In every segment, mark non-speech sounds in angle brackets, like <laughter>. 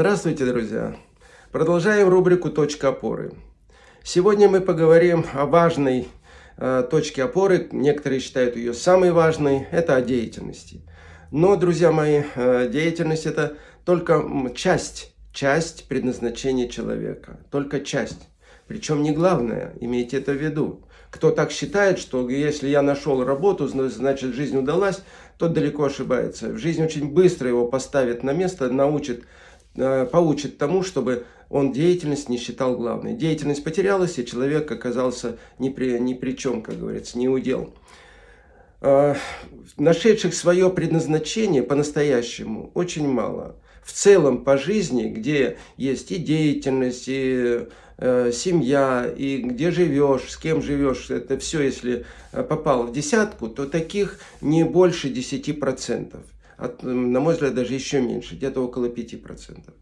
Здравствуйте, друзья! Продолжаем рубрику «Точка опоры». Сегодня мы поговорим о важной э, точке опоры, некоторые считают ее самой важной, это о деятельности. Но, друзья мои, э, деятельность это только часть, часть предназначения человека, только часть. Причем не главное, имейте это в виду. Кто так считает, что если я нашел работу, значит жизнь удалась, тот далеко ошибается. В жизнь очень быстро его поставит на место, научит, э, поучит тому, чтобы он деятельность не считал главной. Деятельность потерялась, и человек оказался ни при, ни при чем, как говорится, не удел. Э, нашедших свое предназначение по-настоящему очень мало. В целом по жизни, где есть и деятельность, и Э, семья, и где живешь, с кем живешь, это все, если э, попало в десятку, то таких не больше 10%. На мой взгляд, даже еще меньше, где-то около 5%.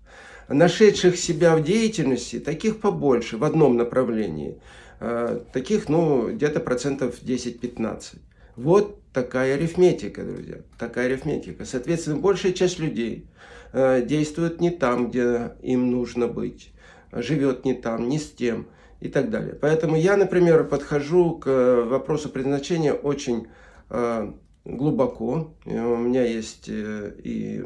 Нашедших себя в деятельности, таких побольше, в одном направлении. Э, таких, ну, где-то процентов 10-15. Вот такая арифметика, друзья, такая арифметика. Соответственно, большая часть людей действует не там, где им нужно быть живет не там, не с тем и так далее. Поэтому я, например, подхожу к вопросу предназначения очень э, глубоко. Э, у меня есть э, и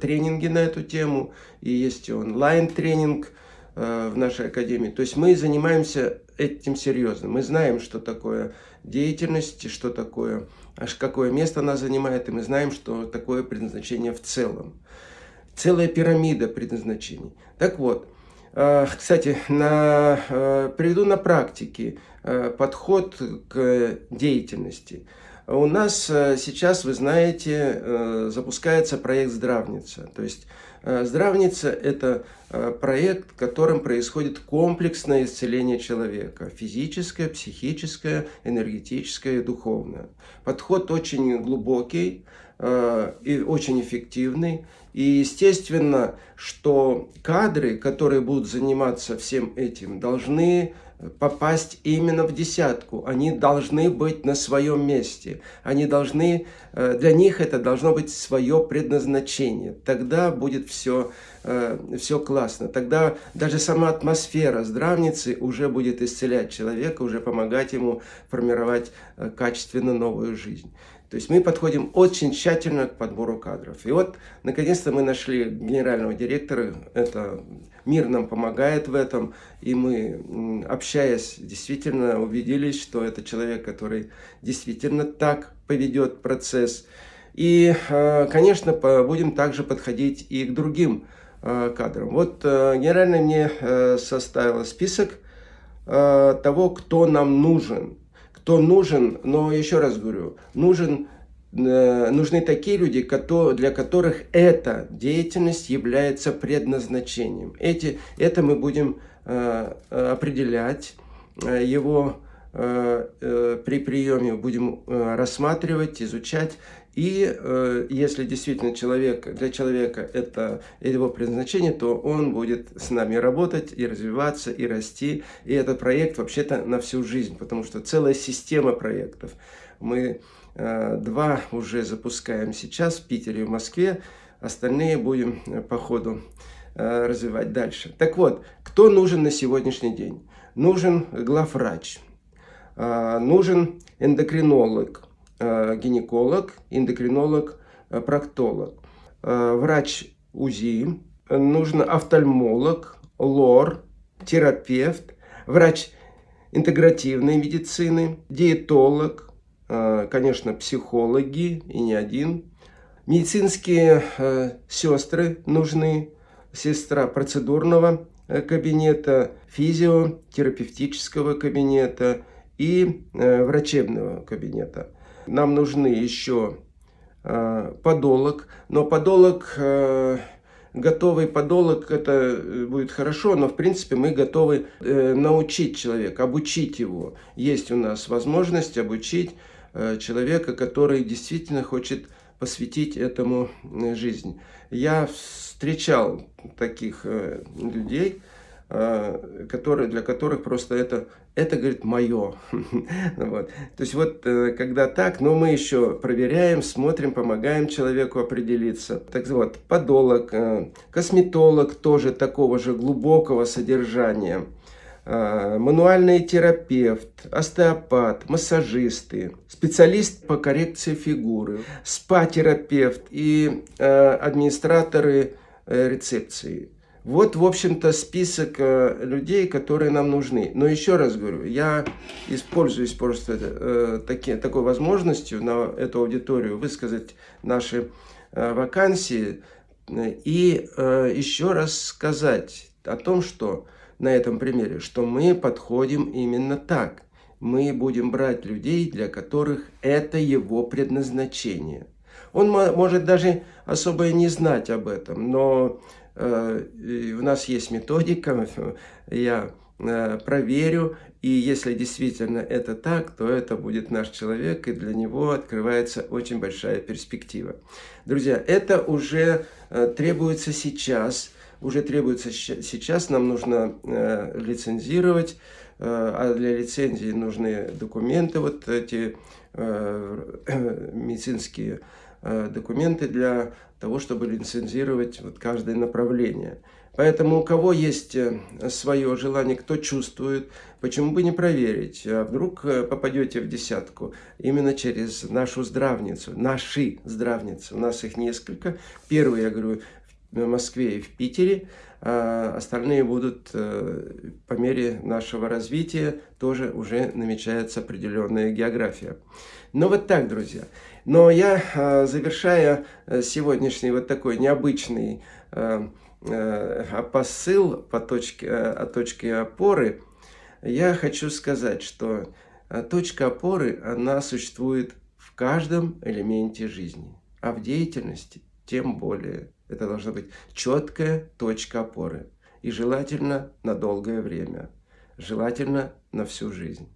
тренинги на эту тему, и есть онлайн-тренинг в нашей академии. То есть мы занимаемся этим серьезно. Мы знаем, что такое деятельность, что такое, аж какое место она занимает, и мы знаем, что такое предназначение в целом. Целая пирамида предназначений. Так вот, Э, кстати, на, э, приведу на практике э, подход к деятельности. У нас сейчас, вы знаете, запускается проект «Здравница». То есть «Здравница» – это проект, в котором происходит комплексное исцеление человека. Физическое, психическое, энергетическое и духовное. Подход очень глубокий и очень эффективный. И естественно, что кадры, которые будут заниматься всем этим, должны попасть именно в десятку. Они должны быть на своем месте. Они должны, э, для них это должно быть свое предназначение. Тогда будет все, э, все классно. Тогда даже сама атмосфера здравницы уже будет исцелять человека, уже помогать ему формировать э, качественно новую жизнь. То есть мы подходим очень тщательно к подбору кадров. И вот, наконец-то, мы нашли генерального директора. Это мир нам помогает в этом. И мы, общаясь, действительно убедились, что это человек, который действительно так поведет процесс. И, э, конечно, будем также подходить и к другим э, кадрам. Вот э, генеральный мне составил список того, кто нам нужен то нужен, но еще раз говорю, нужен, э, нужны такие люди, для которых эта деятельность является предназначением. Эти, это мы будем э, определять, э, его при приеме будем рассматривать, изучать. И э, если действительно человек, для человека это его предназначение, то он будет с нами работать и развиваться, и расти. И этот проект вообще-то на всю жизнь, потому что целая система проектов. Мы э, два уже запускаем сейчас в Питере и в Москве, остальные будем э, по ходу э, развивать дальше. Так вот, кто нужен на сегодняшний день? Нужен главврач, э, нужен эндокринолог, гинеколог, эндокринолог, э, проктолог, э, врач УЗИ, нужен офтальмолог, лор, терапевт, врач интегративной медицины, диетолог, конечно, психологи и не один. Медицинские сестры нужны, сестра процедурного кабинета, физиотерапевтического кабинета и врачебного кабинета. Нам нужны еще э, подолог, но подолог, э, готовый подолог, это э, будет хорошо, но в принципе мы готовы э, научить человека, обучить его. Есть у нас возможность обучить э, человека, который действительно хочет посвятить этому жизнь. Я встречал таких людей, которые, для которых просто это, это говорит, мое. <laughs> вот. То есть вот, э, когда так, но мы еще проверяем, смотрим, помогаем человеку определиться. Так вот, подолог, э, косметолог тоже такого же глубокого содержания – мануальный терапевт, остеопат, массажисты, специалист по коррекции фигуры, спа-терапевт и э, администраторы э, рецепции. Вот, в общем-то, список э, людей, которые нам нужны. Но еще раз говорю, я используюсь просто э, таки, такой возможностью на эту аудиторию высказать наши э, вакансии и э, еще раз сказать о том, что на этом примере, что мы подходим именно так. Мы будем брать людей, для которых это его предназначение. Он может даже особо и не знать об этом, но э, у нас есть методика, я э, проверю, и если действительно это так, то это будет наш человек, и для него открывается очень большая перспектива. Друзья, это уже э, требуется сейчас, уже требуется сейчас, нам нужно э, лицензировать, э, а для лицензии нужны документы, вот эти э, <clears throat> медицинские э, документы для того, чтобы лицензировать вот каждое направление. Поэтому у кого есть э, свое желание, кто чувствует, почему бы не проверить, а вдруг э, попадете в десятку именно через нашу здравницу, наши здравницы, у нас их несколько. Первый, я говорю, в Москве и в Питере. А остальные будут э, по мере нашего развития, тоже уже намечается определенная география. Ну вот так, друзья. Но я, а, завершая э, сегодняшний вот такой необычный э, посыл по точке, от точки опоры, я хочу сказать, что точка опоры, она существует в каждом элементе жизни, а в деятельности тем более. Это должна быть четкая точка опоры. И желательно на долгое время. Желательно на всю жизнь.